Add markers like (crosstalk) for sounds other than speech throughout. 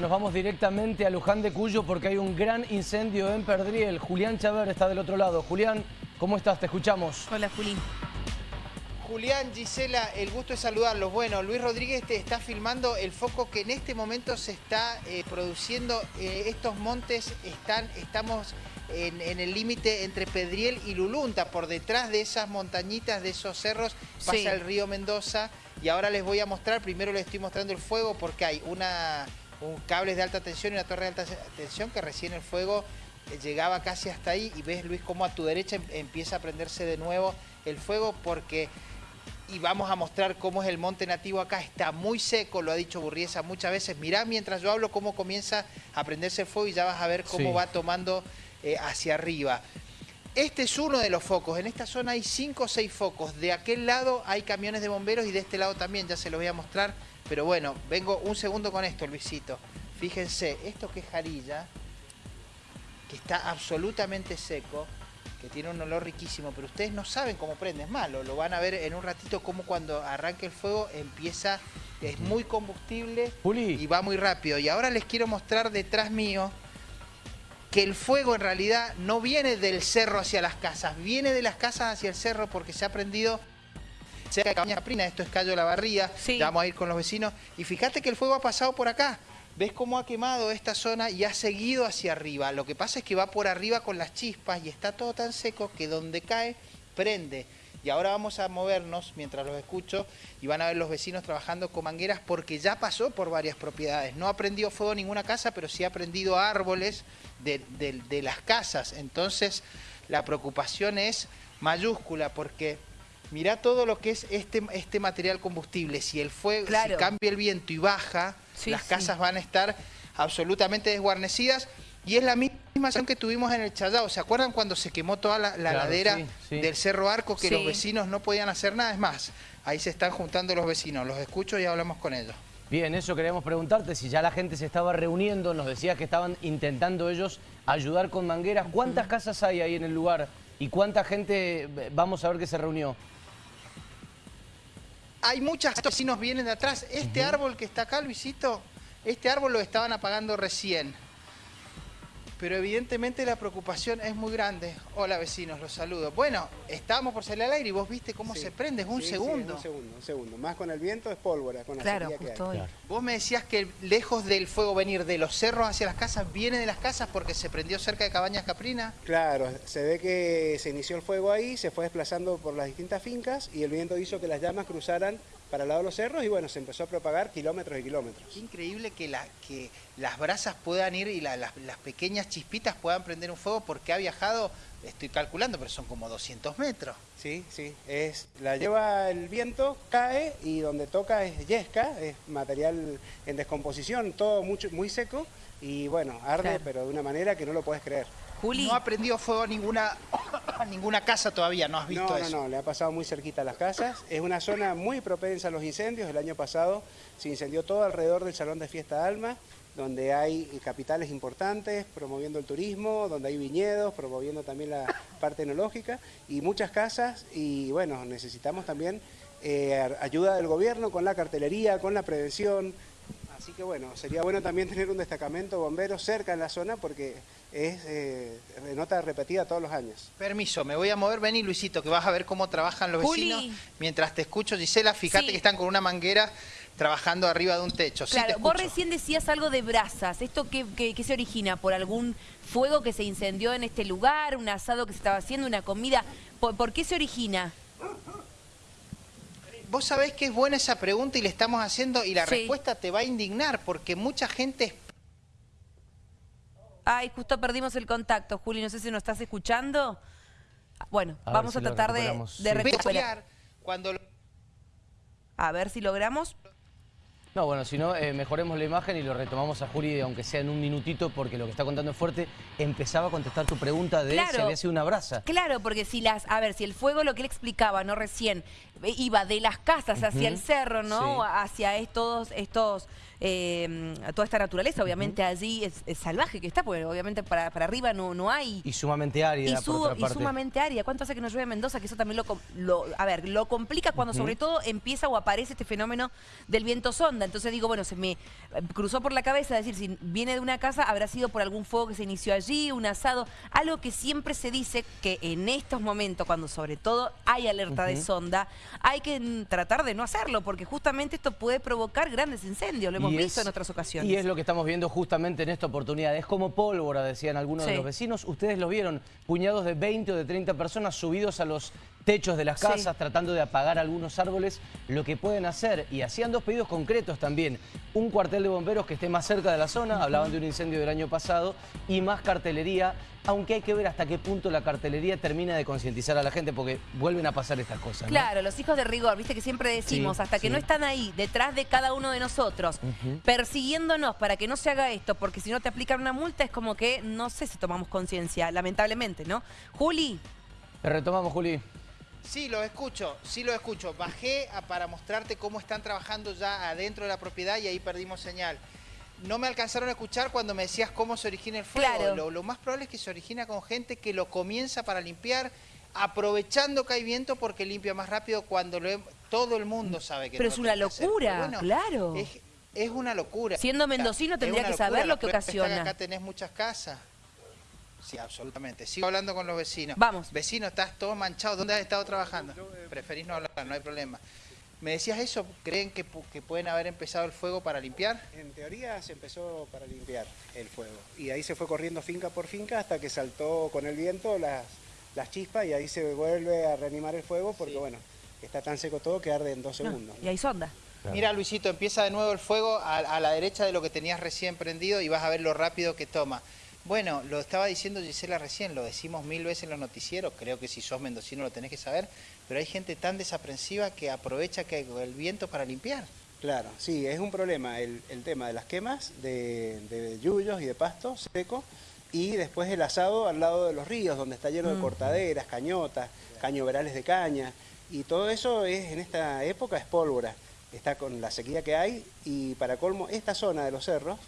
Nos vamos directamente a Luján de Cuyo porque hay un gran incendio en Perdriel. Julián Chaver está del otro lado. Julián, ¿cómo estás? Te escuchamos. Hola, Juli. Julián, Gisela, el gusto de saludarlos. Bueno, Luis Rodríguez te está filmando el foco que en este momento se está eh, produciendo. Eh, estos montes están, estamos en, en el límite entre Pedriel y Lulunta. Por detrás de esas montañitas, de esos cerros, pasa Sí. el río Mendoza. Y ahora les voy a mostrar, primero les estoy mostrando el fuego porque hay una, un cables de alta tensión y una torre de alta tensión que recién el fuego eh, llegaba casi hasta ahí y ves Luis cómo a tu derecha em- empieza a prenderse de nuevo el fuego porque y vamos a mostrar cómo es el monte nativo acá. Está muy seco, lo ha dicho Burriesa muchas veces. Mirá mientras yo hablo cómo comienza a prenderse el fuego y ya vas a ver cómo Sí. va tomando eh, hacia arriba. Este es uno de los focos. En esta zona hay cinco o seis focos. De aquel lado hay camiones de bomberos y de este lado también. Ya se los voy a mostrar. Pero bueno, vengo un segundo con esto, Luisito. Fíjense, esto que es jarilla, que está absolutamente seco, que tiene un olor riquísimo, pero ustedes no saben cómo prende, es malo, lo van a ver en un ratito como cuando arranque el fuego empieza, es muy combustible Juli. y va muy rápido. Y ahora les quiero mostrar detrás mío que el fuego en realidad no viene del cerro hacia las casas, viene de las casas hacia el cerro porque se ha prendido cerca de Cabaña Caprina, esto es Cayo de la Barría, Sí. ya vamos a ir con los vecinos, y fíjate que el fuego ha pasado por acá, ves cómo ha quemado esta zona y ha seguido hacia arriba, lo que pasa es que va por arriba con las chispas y está todo tan seco que donde cae, prende. Y ahora vamos a movernos mientras los escucho y van a ver los vecinos trabajando con mangueras porque ya pasó por varias propiedades. No ha prendido fuego ninguna casa, pero sí ha prendido árboles de, de- de las casas. Entonces la preocupación es mayúscula porque mirá todo lo que es este, este material combustible. Si el fuego, Claro. si cambia el viento y baja, Sí, las sí. casas van a estar absolutamente desguarnecidas. Y es la misma situación que tuvimos en el Chayao. ¿Se acuerdan cuando se quemó toda la, la Claro, ladera sí, sí. del Cerro Arco que Sí. los vecinos no podían hacer nada? Es más, ahí se están juntando los vecinos. Los escucho y hablamos con ellos. Bien, eso queríamos preguntarte, si ya la gente se estaba reuniendo, nos decías que estaban intentando ellos ayudar con mangueras. ¿Cuántas casas hay ahí en el lugar? ¿Y cuánta gente vamos a ver que se reunió? Hay muchas vecinos vienen de atrás. Este árbol que está acá, Luisito, este árbol lo estaban apagando recién. Pero evidentemente la preocupación es muy grande. Hola vecinos, los saludo. Bueno, estábamos por salir al aire y vos viste cómo Sí. se prende, es un Sí, sí, segundo. un segundo, un segundo. Más con el viento es pólvora, con la Claro, que hay. Claro. Vos me decías que lejos del fuego venir de los cerros hacia las casas, viene de las casas porque se prendió cerca de Cabañas Caprina. Claro, se ve que se inició el fuego ahí, se fue desplazando por las distintas fincas y el viento hizo que las llamas cruzaran para el lado de los cerros y bueno, se empezó a propagar kilómetros y kilómetros. Qué increíble que, la, que las brasas puedan ir y la- las, las pequeñas chispitas puedan prender un fuego porque ha viajado, estoy calculando, pero son como 200 metros. Sí, sí, es, la lleva el viento, cae y donde toca es yesca, es material en descomposición, todo mucho, muy seco y bueno, arde Claro. pero de una manera que no lo puedes creer. Juli, No ha prendido fuego a ninguna, (coughs) a ninguna casa todavía, ¿no has visto No, eso? no, no, le ha pasado muy cerquita a las casas. Es una zona muy propensa a los incendios. El año pasado se incendió todo alrededor del Salón de Fiesta Alma, donde hay capitales importantes promoviendo el turismo, donde hay viñedos, promoviendo también la (coughs) parte enológica y muchas casas. Y bueno, necesitamos también eh, ayuda del gobierno con la cartelería, con la prevención. Así que bueno, sería bueno también (laughs) tener un destacamento bombero cerca en la zona porque es eh, nota repetida todos los años. Permiso, me voy a mover. Vení, Luisito, que vas a ver cómo trabajan los Juli. vecinos. Mientras te escucho, Gisela, fíjate Sí. que están con una manguera trabajando arriba de un techo. Sí, te claro, vos escucho. recién decías algo de brasas. ¿Esto qué, qué- qué se origina? ¿Por algún fuego que se incendió en este lugar? ¿Un asado que se estaba haciendo? ¿Una comida? ¿Por, por qué se origina? Vos sabés que es buena esa pregunta y le estamos haciendo y la Sí. respuesta te va a indignar porque mucha gente Ay, justo perdimos el contacto, Juli. No sé si nos estás escuchando. Bueno, A vamos si a tratar de, de Sí. recuperar. cuando lo- A ver si logramos. No, bueno, si no, eh, mejoremos la imagen y lo retomamos a Juli, aunque sea en un minutito, porque lo que está contando es fuerte. Empezaba a contestar tu pregunta de Claro. si había sido una brasa. Claro, porque si las, a ver, si el fuego, lo que él explicaba, no recién, iba de las casas hacia el cerro, ¿no? Sí. Hacia estos, estos eh, toda esta naturaleza, obviamente allí es, es salvaje que está, porque obviamente para, para arriba no, no hay. Y sumamente árida, Y, por y sumamente árida. ¿Cuánto hace que no llueve en Mendoza? Que eso también lo, a ver, lo complica cuando sobre todo empieza o aparece este fenómeno del viento sonda. Entonces digo, bueno, se me eh, cruzó por la cabeza decir, si viene de una casa, habrá sido por algún fuego que se inició allí, un asado. Algo que siempre se dice que en estos momentos, cuando sobre todo hay alerta de sonda, hay que tratar de no hacerlo, porque justamente esto puede provocar grandes incendios. Lo hemos Y visto es- en otras ocasiones. Y es lo que estamos viendo justamente en esta oportunidad. Es como pólvora, decían algunos de los vecinos. Ustedes lo vieron, puñados de 20 o de 30 personas subidos a los techos de las Sí. casas, tratando de apagar algunos árboles, lo que pueden hacer. Y hacían dos pedidos concretos también. Un cuartel de bomberos que esté más cerca de la zona, hablaban de un incendio del año pasado, y más cartelería, aunque hay que ver hasta qué punto la cartelería termina de concientizar a la gente, porque vuelven a pasar estas cosas. ¿no? Claro, los hijos de rigor, viste que siempre decimos, Sí, hasta que sí. no están ahí, detrás de cada uno de nosotros, persiguiéndonos para que no se haga esto, porque si no te aplican una multa es como que no sé si tomamos conciencia, lamentablemente, ¿no? Juli, Te retomamos, Juli. Sí, lo escucho, sí lo escucho. Bajé a- para mostrarte cómo están trabajando ya adentro de la propiedad y ahí perdimos señal. No me alcanzaron a escuchar cuando me decías cómo se origina el fuego. Claro. Lo, lo más probable es que se origina con gente que lo comienza para limpiar, aprovechando que hay viento porque limpia más rápido cuando lo he- todo el mundo sabe que Pero no es una locura, claro. Es, es una locura. Siendo mendocino tendría que saber lo que está ocasiona. acá tenés muchas casas. Sí, absolutamente. Sigo hablando con los vecinos. Vamos. Vecino, estás todo manchado. ¿Dónde has estado trabajando? Preferís no hablar, no hay problema. ¿Me decías eso? ¿Creen que, pu- que pueden haber empezado el fuego para limpiar? En teoría se empezó para limpiar el fuego y ahí se fue corriendo finca por finca hasta que saltó con el viento las, las chispas y ahí se vuelve a reanimar el fuego porque bueno, está tan seco todo que arde en dos No, segundos. y hay sonda. Mira, Luisito, empieza de nuevo el fuego a, a la derecha de lo que tenías recién prendido y vas a ver lo rápido que toma. Bueno, lo estaba diciendo Gisela recién, lo decimos mil veces en los noticieros, creo que si sos mendocino lo tenés que saber, pero hay gente tan desaprensiva que aprovecha que el viento para limpiar. Claro, sí, es un problema el, el tema de las quemas de, de yuyos y de pasto seco y después el asado al lado de los ríos donde está lleno de cortaderas, cañotas, cañoverales de caña y todo eso es en esta época es pólvora, está con la sequía que hay y para colmo esta zona de los cerros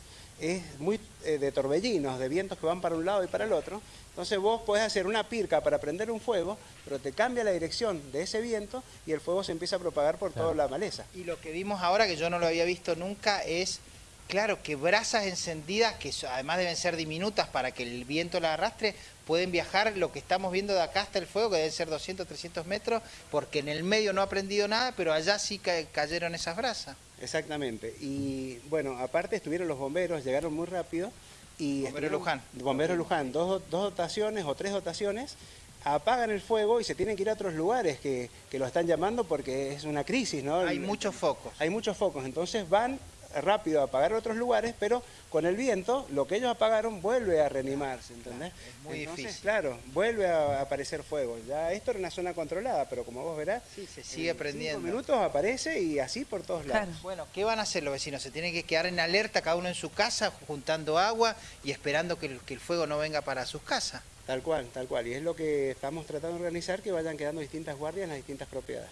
es muy eh, de torbellinos, de vientos que van para un lado y para el otro. Entonces vos podés hacer una pirca para prender un fuego, pero te cambia la dirección de ese viento y el fuego se empieza a propagar por toda la maleza. Y lo que vimos ahora, que yo no lo había visto nunca, es, claro, que brasas encendidas, que además deben ser diminutas para que el viento la arrastre, pueden viajar lo que estamos viendo de acá hasta el fuego, que deben ser 200, 300 metros, porque en el medio no ha prendido nada, pero allá sí ca- cayeron esas brasas. Exactamente. Y bueno, aparte estuvieron los bomberos, llegaron muy rápido. Y Bomberos estuvieron- Luján. Bomberos Luján, dos, dos dotaciones o tres dotaciones, apagan el fuego y se tienen que ir a otros lugares que, que lo están llamando porque es una crisis, ¿no? Hay muchos focos. Hay muchos focos, entonces van rápido a apagar otros lugares, pero con el viento lo que ellos apagaron vuelve a reanimarse, ¿entendés? es muy Entonces, difícil. Claro, vuelve a aparecer fuego. Ya esto era una zona controlada, pero como vos verás, Sí, se sigue en prendiendo. cinco minutos aparece y así por todos lados. Claro. Bueno, ¿qué van a hacer los vecinos? Se tienen que quedar en alerta, cada uno en su casa, juntando agua y esperando que el, que el fuego no venga para sus casas. Tal cual, tal cual. Y es lo que estamos tratando de organizar, que vayan quedando distintas guardias en las distintas propiedades.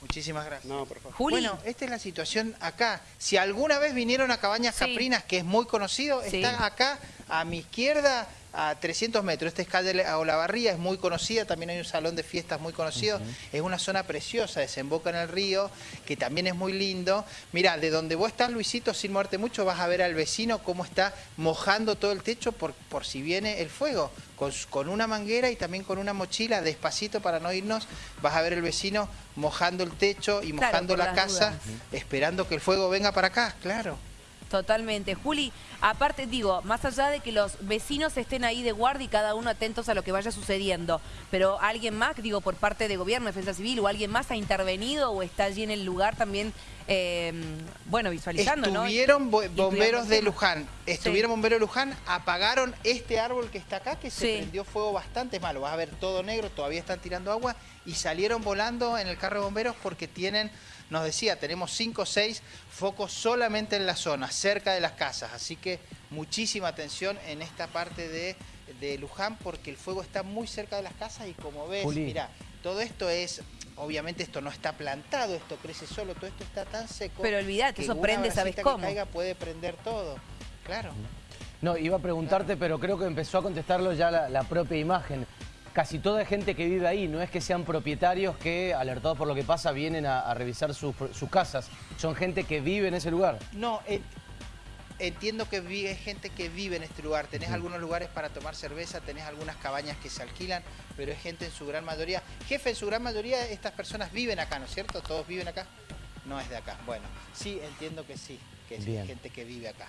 Muchísimas gracias. No, por favor. Juli. Bueno, esta es la situación acá. Si alguna vez vinieron a Cabañas Sí. Caprinas, que es muy conocido, Sí. está acá a mi izquierda a 300 metros. Esta es calle La- Olavarría, es muy conocida, también hay un salón de fiestas muy conocido. Es una zona preciosa, desemboca en el río, que también es muy lindo. Mira, de donde vos estás, Luisito, sin moverte mucho, vas a ver al vecino cómo está mojando todo el techo por, por si viene el fuego. Con, con una manguera y también con una mochila, despacito para no irnos, vas a ver el vecino mojando el techo y mojando la casa, esperando que el fuego venga para acá, claro. Totalmente. Juli, aparte digo, más allá de que los vecinos estén ahí de guardia y cada uno atentos a lo que vaya sucediendo, pero alguien más, digo, por parte de gobierno, defensa civil o alguien más ha intervenido o está allí en el lugar también, eh, bueno, visualizando, ¿no? Estuvieron bo- bomberos de. Luján, estuvieron bomberos de Luján, apagaron este árbol que está acá, que se Sí. prendió fuego bastante malo, vas a ver todo negro, todavía están tirando agua, y salieron volando en el carro de bomberos porque tienen, nos decía, tenemos cinco o seis focos solamente en la zona, cerca de las casas, así que muchísima atención en esta parte de, de Luján porque el fuego está muy cerca de las casas y como ves, Juli. mira, todo esto es obviamente esto no está plantado, esto crece solo, todo esto está tan seco. Pero olvídate, que eso prende, ¿sabes cómo? Que caiga puede prender todo, claro. No, iba a preguntarte, pero creo que empezó a contestarlo ya la, la propia imagen. Casi toda gente que vive ahí, no es que sean propietarios que, alertados por lo que pasa, vienen a, a revisar sus, sus casas. Son gente que vive en ese lugar. No, en- entiendo que vi- hay gente que vive en este lugar. Tenés algunos lugares para tomar cerveza, tenés algunas cabañas que se alquilan, pero es gente en su gran mayoría. Jefe, en su gran mayoría estas personas viven acá, ¿no es cierto? ¿Todos viven acá? No es de acá. Bueno, sí, entiendo que sí, que es Bien. gente que vive acá.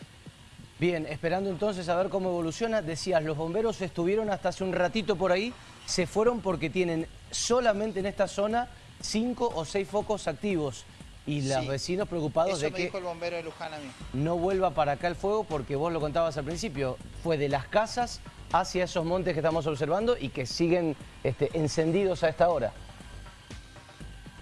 Bien, esperando entonces a ver cómo evoluciona. Decías, los bomberos estuvieron hasta hace un ratito por ahí, se fueron porque tienen solamente en esta zona cinco o seis focos activos. Y los Sí. vecinos preocupados Eso de me que dijo el bombero de Luján a mí. no vuelva para acá el fuego porque vos lo contabas al principio, fue de las casas hacia esos montes que estamos observando y que siguen este, encendidos a esta hora.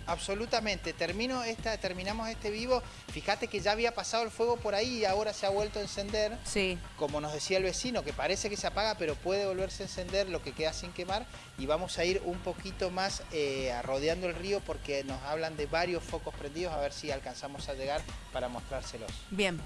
Absolutamente. Termino esta, terminamos este vivo. Fíjate que ya había pasado el fuego por ahí y ahora se ha vuelto a encender. Sí. Como nos decía el vecino, que parece que se apaga, pero puede volverse a encender lo que queda sin quemar. Y vamos a ir un poquito más eh, rodeando el río porque nos hablan de varios focos prendidos. A ver si alcanzamos a llegar para mostrárselos. Bien.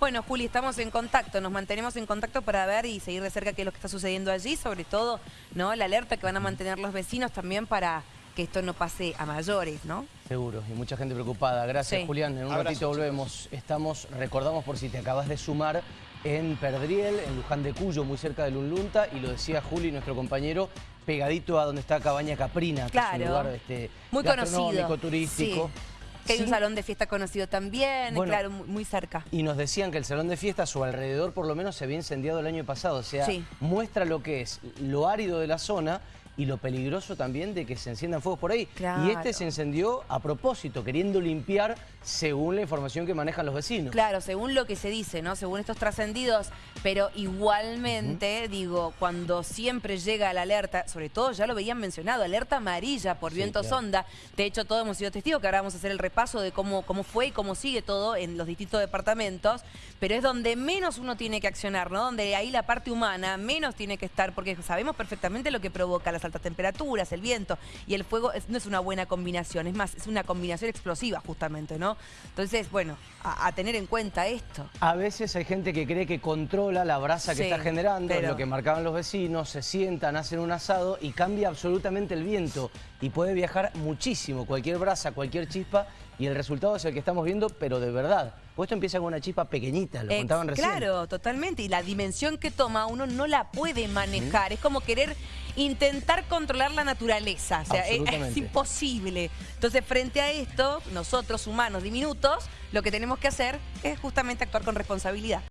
Bueno, Juli, estamos en contacto, nos mantenemos en contacto para ver y seguir de cerca qué es lo que está sucediendo allí, sobre todo, ¿no? La alerta que van a mantener los vecinos también para que esto no pase a mayores, ¿no? Seguro, y mucha gente preocupada. Gracias, Sí. Julián. En un Abrazo, ratito volvemos. Estamos, recordamos por si te acabas de sumar, en Perdriel, en Luján de Cuyo, muy cerca de Lunlunta, y lo decía Juli, nuestro compañero, pegadito a donde está Cabaña Caprina, que Claro. es un lugar este, Muy conocido. turístico. Sí. Que hay un salón de fiesta conocido también, Bueno. claro, muy, cerca. Y nos decían que el salón de fiestas o alrededor por lo menos se había incendiado el año pasado. O sea, Sí. muestra lo que es lo árido de la zona y lo peligroso también de que se enciendan fuegos por ahí. Claro. Y este se encendió a propósito, queriendo limpiar según la información que manejan los vecinos. Claro, según lo que se dice, ¿no? Según estos trascendidos, pero igualmente, digo, cuando siempre llega la alerta, sobre todo ya lo veían mencionado, alerta amarilla por Sí, viento claro. sonda. De hecho, todos hemos sido testigos que ahora vamos a hacer el repaso de cómo, cómo fue y cómo sigue todo en los distintos departamentos, pero es donde menos uno tiene que accionar, ¿no? Donde ahí la parte humana menos tiene que estar, porque sabemos perfectamente lo que provoca las altas temperaturas, el viento y el fuego es- no es una buena combinación, es más, es una combinación explosiva justamente, ¿no? Entonces, bueno, a, a tener en cuenta esto. A veces hay gente que cree que controla la brasa que Sí, está generando, pero- lo que marcaban los vecinos, se sientan, hacen un asado y cambia absolutamente el viento y puede viajar muchísimo, cualquier brasa, cualquier chispa y el resultado es el que estamos viendo, pero de verdad. Pues esto empieza con una chispa pequeñita, lo Ex- contaban recién. Claro, totalmente. Y la dimensión que toma uno no la puede manejar. Es como querer intentar controlar la naturaleza. O sea, es, imposible. Entonces, frente a esto, nosotros, humanos diminutos, lo que tenemos que hacer es justamente actuar con responsabilidad.